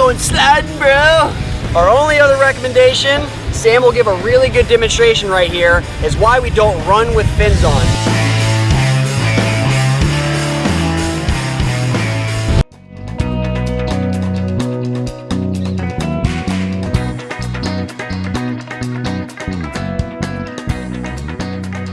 going sliding, bro. Our only other recommendation, Sam will give a really good demonstration right here, is why we don't run with fins on.